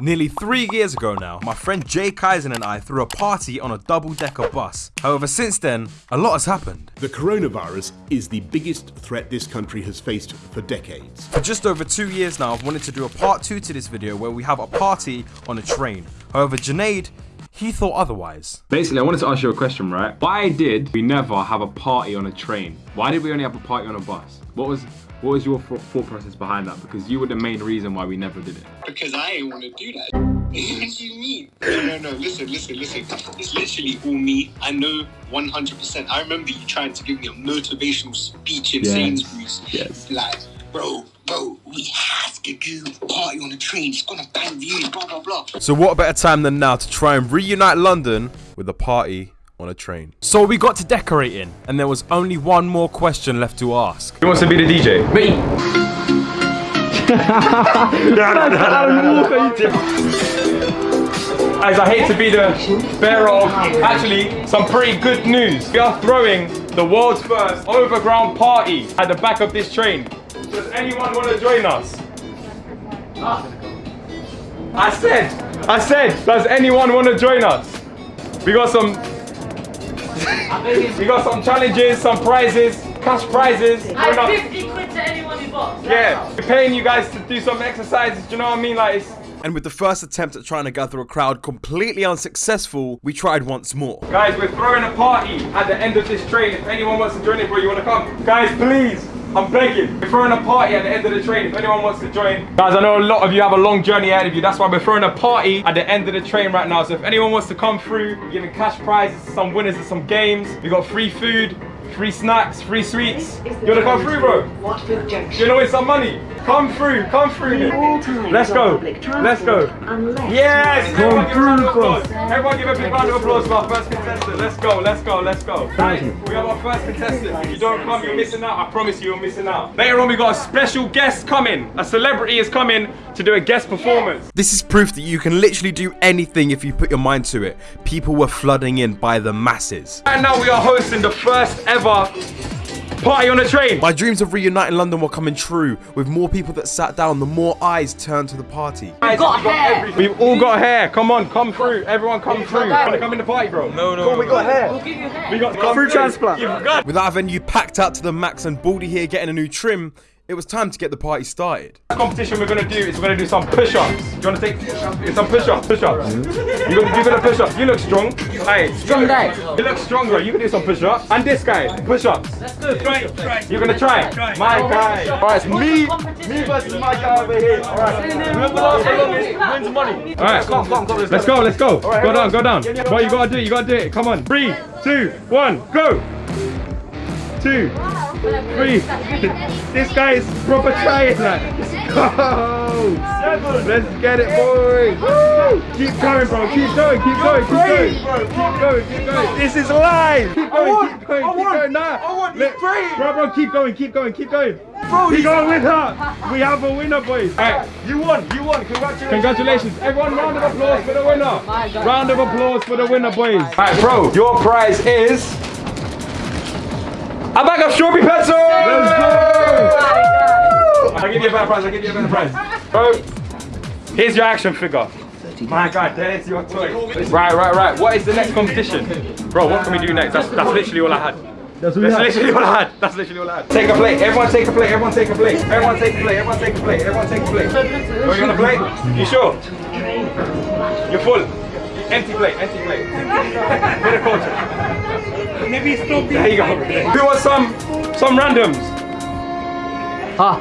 Nearly three years ago now, my friend Jay Kaisen and I threw a party on a double-decker bus. However, since then, a lot has happened. The coronavirus is the biggest threat this country has faced for decades. For just over two years now, I've wanted to do a part two to this video where we have a party on a train. However, Junaid, he thought otherwise. Basically, I wanted to ask you a question, right? Why did we never have a party on a train? Why did we only have a party on a bus? What was what was your thought process behind that? Because you were the main reason why we never did it. Because I ain't want to do that. what do you mean? No, no, no. Listen, listen, listen. It's literally all me. I know 100%. I remember you trying to give me a motivational speech in Yes. Sainsbury's. Yes. Like, bro, bro, we have to do party on the train. It's gonna bang views, blah, blah, blah. So what better time than now to try and reunite London with a party on a train. So we got to decorating, and there was only one more question left to ask. Who wants to be the DJ? Me. As I hate to be the bearer of actually some pretty good news. We are throwing the world's first overground party at the back of this train. Does anyone want to join us? I said, I said, does anyone want to join us? We got some, we got some challenges, some prizes, cash prizes. We're 50 quid to anyone who box. yeah, we're paying you guys to do some exercises. Do you know what I mean? Like, it's, And with the first attempt at trying to gather a crowd completely unsuccessful, we tried once more. guys, we're throwing a party at the end of this train. If anyone wants to join it, bro, you want to come? Guys, please, I'm begging. We're throwing a party at the end of the train. If anyone wants to join, guys, I know a lot of you have a long journey ahead of you. That's why we're throwing a party at the end of the train right now. So if anyone wants to come through, we're giving cash prizes, to some winners of some games. We got free food. Free snacks, free sweets. You wanna come through, bro? Watford You Junction. know it's some money. Come through, come through. Let's go. Let's go. Yes! you Everyone are- give a round of applause. Everyone give a big round of applause for our first contestant. Let's go, let's go, let's go. Guys, we have our first contestant. If you don't come, you're missing out. I promise you, you're missing out. Later on, we got a special guest coming. A celebrity is coming to do a guest performance. This is proof that you can literally do anything if you put your mind to it. People were flooding in by the masses. Right now, we are hosting the first ever party on a train. My dreams of reuniting London were coming true. With more people that sat down, the more eyes turned to the party. Guys, got we've hair. everything. We've all got hair. Come on, come through. Everyone come through. Wanna come in the party, bro? No, no. we got hair. We'll give you hair. We got come through transplant. Got With our venue packed out to the max and Baldy here getting a new trim, it was time to get the party started. The competition we're gonna do is we're gonna do some push-ups. Do you wanna take some push-ups? Push-ups. You gonna, you gonna push ups. You look strong. Hey, strong guy. You look stronger. You can do some push-ups. And this guy, push-ups. Let's do it. Try, try. You're gonna try. My guy. Alright, it's me, me versus my guy over here. Alright. Whoever lasts the longest wins money. Alright, come, come, come. let's go, let's go. Go down, go down. What you gotta do, you gotta do it. Come on. Three, two, one, go. Two, three. This guy is proper trying that. Let's go. Let's get it, boys. Woo. Keep going, bro. Keep going. Keep going. Keep going. Keep going. Keep going. This is live. Keep going. Keep going. Keep going. Nah. I want this Bro, bro, keep going. Keep going. Keep going. Bro, we got a winner. We have a winner, boys. All right. You won. You won. Congratulations. Congratulations. Everyone, round of applause for the winner. Round of applause for the winner, boys. All right, bro. Your prize is. A bag of strawberry pencils! Let's go! I'll give you a better prize, I'll give you a better prize. Bro, here's your action figure. My god, there's your toy. Right, right, right. What is the next competition? Bro, what can we do next? That's, that's literally all I had. That's, literally all I had. That's literally all I had. Take a plate. Everyone take a plate. Everyone take a plate. Everyone take a plate. Everyone take a plate. Everyone take a plate. Oh, you want a plate? You sure? You're full. Empty plate. Empty plate. Bit of culture. Maybe stop There you go. Who wants some some randoms? Ah.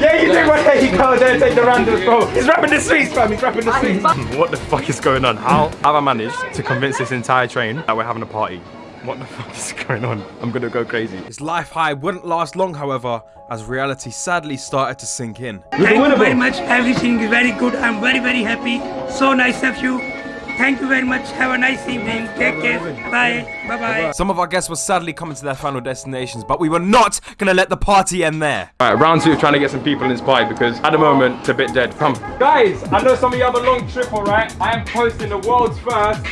Yeah, you do one. There you go. There, take the randoms, bro. He's rapping the sweets, fam. He's rapping the sweets. What the fuck is going on? How have I managed to convince this entire train that we're having a party? What the fuck is going on? I'm gonna go crazy. His life high wouldn't last long, however, as reality sadly started to sink in. Thank you very much. Everything is very good. I'm very, very happy. So nice of you. Thank you very much. Have a nice evening. Take care. Bye. Bye bye. Some of our guests were sadly coming to their final destinations, but we were not gonna let the party end there. Alright, round two, trying to get some people in this party because at the moment it's a bit dead. Come. Guys, I know some of you have a long trip, alright? I am hosting the world's first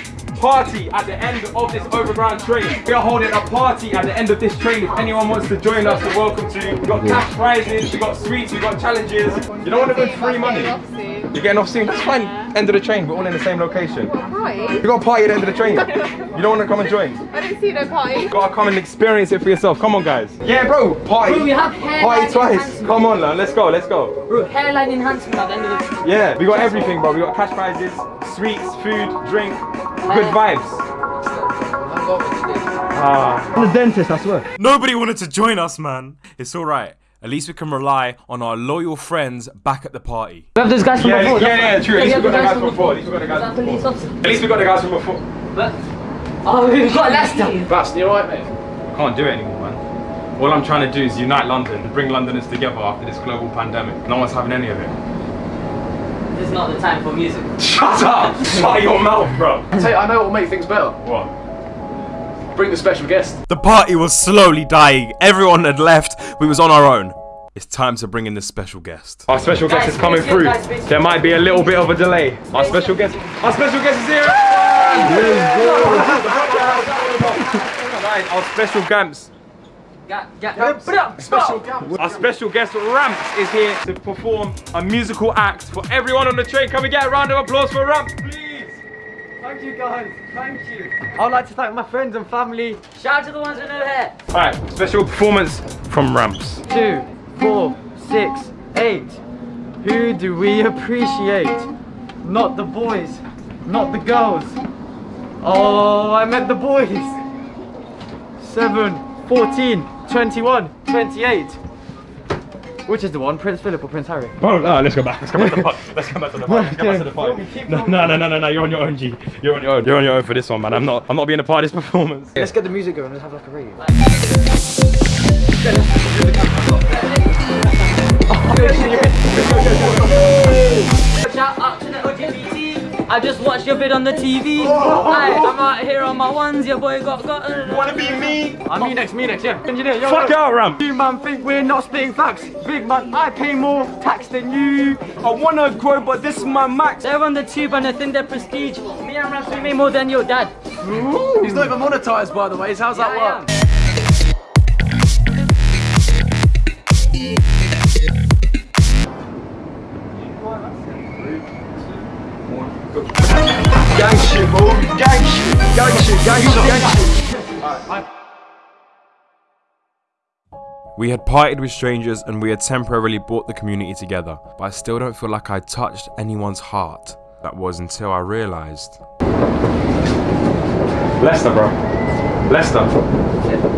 party at the end of this overground train. We are holding a party at the end of this train. If anyone wants to join us, you're welcome to. We've got cash prizes, we've got sweets, we've got challenges. You don't want to win free money. You're getting off soon? That's fine. End of the train. We're all in the same location. Party? We got a party at the end of the train. You don't want to come and join? I don't see no party. You Gotta come and experience it for yourself. Come on, guys. Yeah, bro. Party. Bro, we have hairline Party twice. Come on, man. Let's go. Let's go. Bro, hairline enhancement at the end of the Yeah, we got everything, bro. We got cash prizes, sweets, food, drink, good vibes. Ah. I'm a dentist, I swear. Nobody wanted to join us, man. It's alright. At least we can rely on our loyal friends back at the party. We have those guys from Yeah, before. yeah, yeah, true. At least we got the guys from before. before. At least we got the guys from before. At least we got the guys from before. But, oh, we've got Lester. Bast, you alright, mate? I Can't do it anymore, man. All I'm trying to do is unite London and bring Londoners together after this global pandemic. No one's having any of it. This is not the time for music. Shut up! Shut your mouth, bro. Tell you, I know what will make things better. What? Bring the special guest. The party was slowly dying. Everyone had left. We was on our own. It's time to bring in the special guest. Our special guest Guys, is coming through. guys, There might be a little bit of a delay. Our special guest, our special guest is here. Our special Gamps, Ga- ga- special our special guest Ramps is here to perform a musical act for everyone on the train. Can we get a round of applause for Ramps, please? Thank you guys, thank you. I would like to thank my friends and family. Shout out to the ones with no hair. All right, special performance from Ramps. Two, four, six, eight. Who do we appreciate? Not the boys, not the girls. Oh, I meant the boys. Seven, 14, 21, 28. Which is the one, Prince Philip or Prince Harry? Oh, no, ah, let's go back. Let's go back to the party. Let's come back to the party. Let's go back to the party. No, no, no, no, no, no. You're on your own, G. You're on your own. You're on your own for this one, man. I'm not. I'm not being a part of this performance. Let's get the music going, let's have like a radio. Shout out to the LGBT. I just watched your vid on the TV. Aye, oh. I'm out here on my ones. Your boy got got. Wanna be me? I'm me next, me next, yeah. Engineer, yo, Fuck yo. out, Ramp. You man think we're not spitting facts. Big man, I pay more tax than you. I wanna grow, but this is my max. They're on the tube and they think they're prestige. Me and Raps, we made more than your dad. He's not even monetized, by the way. So how's that I work? We had partied with strangers and we had temporarily brought the community together, but I still don't feel like I touched anyone's heart. That was until I realised. Lester, bro. Lester.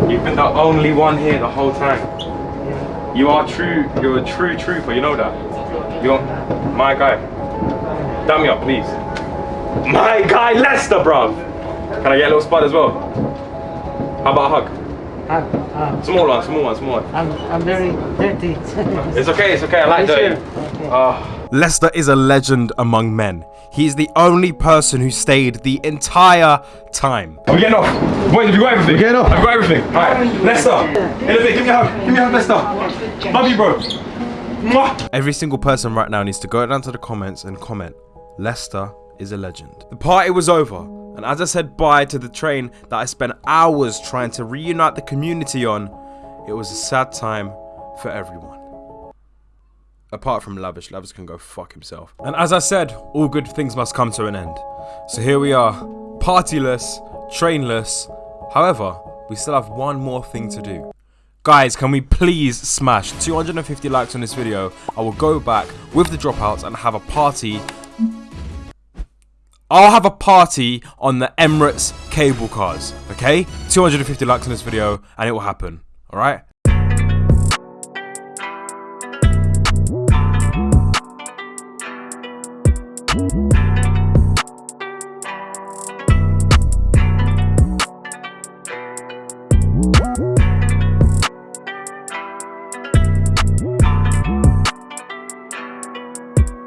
You've been the only one here the whole time. You are true. You're a true trooper. You know that. You're my guy. Dab me up, please. My guy, Lester, bro. Can I get a little spot as well? How about a hug? Small one, small one, small one. I'm, I'm very dirty. It's okay, it's okay. I like that. Oh, Lester is a legend among men. He is the only person who stayed the entire time. are we getting off? Boys, have you got everything? We're getting off. I've got everything. Alright, Lester. In a bit, give me a hug. Give me a hug, Lester. Love you, bro. Mwah. Every single person right now needs to go down to the comments and comment, Lester is a legend. The party was over, and as I said bye to the train that I spent hours trying to reunite the community on, it was a sad time for everyone. Apart from Lavish, Lavish can go fuck himself. And as I said, all good things must come to an end. So here we are, partyless, trainless. However, we still have one more thing to do. Guys, can we please smash 250 likes on this video? I will go back with the dropouts and have a party. I'll have a party on the Emirates cable cars, okay? 250 likes on this video and it will happen, alright?